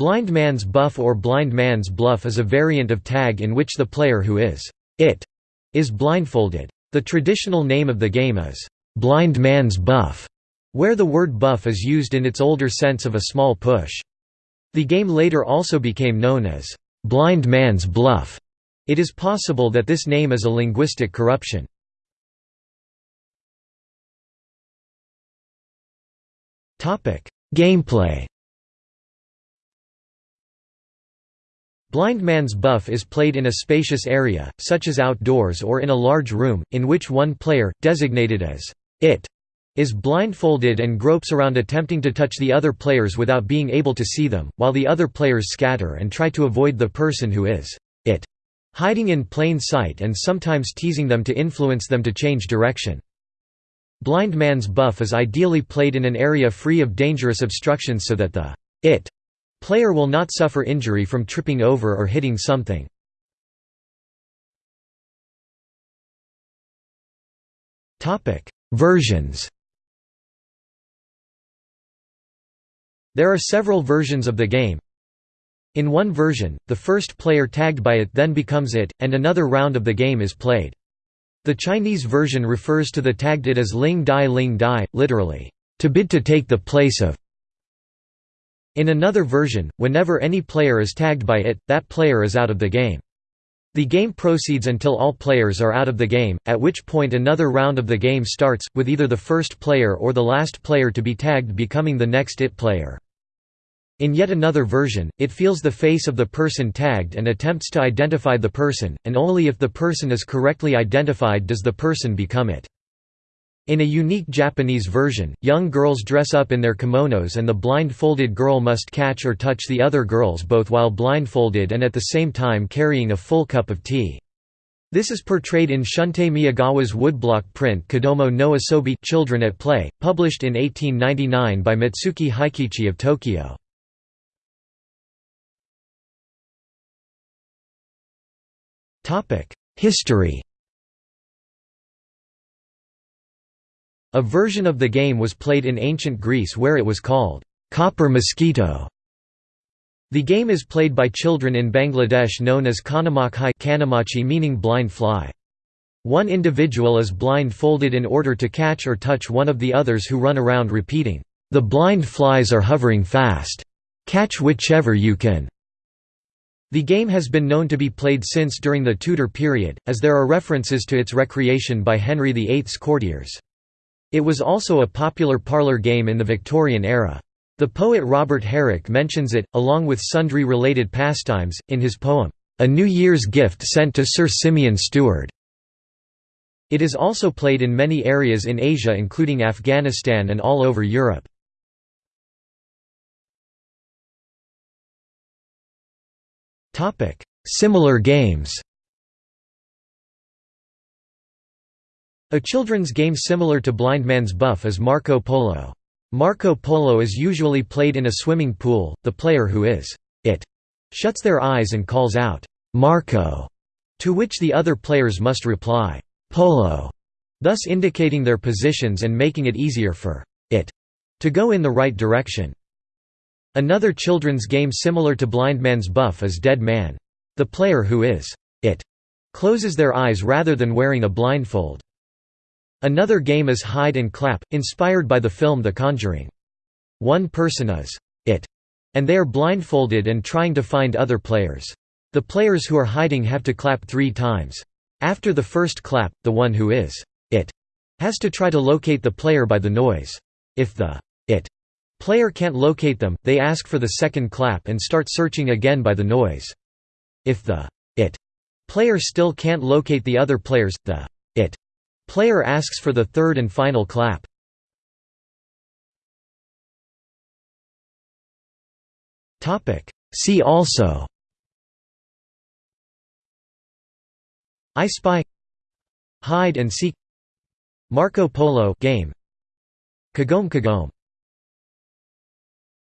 Blind Man's Buff or Blind Man's Bluff is a variant of tag in which the player who is it is blindfolded. The traditional name of the game is Blind Man's Buff, where the word buff is used in its older sense of a small push. The game later also became known as Blind Man's Bluff. It is possible that this name is a linguistic corruption. Gameplay Blind Man's Buff is played in a spacious area, such as outdoors or in a large room, in which one player, designated as it, is blindfolded and gropes around attempting to touch the other players without being able to see them, while the other players scatter and try to avoid the person who is it, hiding in plain sight and sometimes teasing them to influence them to change direction. Blind Man's Buff is ideally played in an area free of dangerous obstructions so that the it player will not suffer injury from tripping over or hitting something. Versions There are several versions of the game. In one version, the first player tagged by it then becomes it, and another round of the game is played. The Chinese version refers to the tagged it as Ling Dai Ling Dai, literally, to bid to take the place of. In another version, whenever any player is tagged by it, that player is out of the game. The game proceeds until all players are out of the game, at which point another round of the game starts, with either the first player or the last player to be tagged becoming the next it player. In yet another version, it feels the face of the person tagged and attempts to identify the person, and only if the person is correctly identified does the person become it. In a unique Japanese version, young girls dress up in their kimonos and the blindfolded girl must catch or touch the other girls both while blindfolded and at the same time carrying a full cup of tea. This is portrayed in Shuntei Miyagawa's woodblock print Kodomo no Asobi Children at Play, published in 1899 by Matsuki Heikichi of Tokyo. History A version of the game was played in ancient Greece where it was called copper mosquito. The game is played by children in Bangladesh known as Kanamachi meaning blind fly. One individual is blindfolded in order to catch or touch one of the others who run around repeating, "'The blind flies are hovering fast. Catch whichever you can.' The game has been known to be played since during the Tudor period, as there are references to its recreation by Henry VIII's courtiers. It was also a popular parlour game in the Victorian era. The poet Robert Herrick mentions it, along with sundry related pastimes, in his poem, A New Year's Gift Sent to Sir Simeon Steward. It is also played in many areas in Asia including Afghanistan and all over Europe. Similar games A children's game similar to Blind Man's Buff is Marco Polo. Marco Polo is usually played in a swimming pool, the player who is it shuts their eyes and calls out, "'Marco' to which the other players must reply, "'Polo' thus indicating their positions and making it easier for it to go in the right direction. Another children's game similar to Blind Man's Buff is Dead Man. The player who is it closes their eyes rather than wearing a blindfold. Another game is Hide and Clap, inspired by the film The Conjuring. One person is it, and they are blindfolded and trying to find other players. The players who are hiding have to clap three times. After the first clap, the one who is it has to try to locate the player by the noise. If the it Player can't locate them, they ask for the second clap and start searching again by the noise. If the it player still can't locate the other players, the it player asks for the third and final clap. See also. I Spy. Hide and Seek. Marco Polo game. Kagome Kagome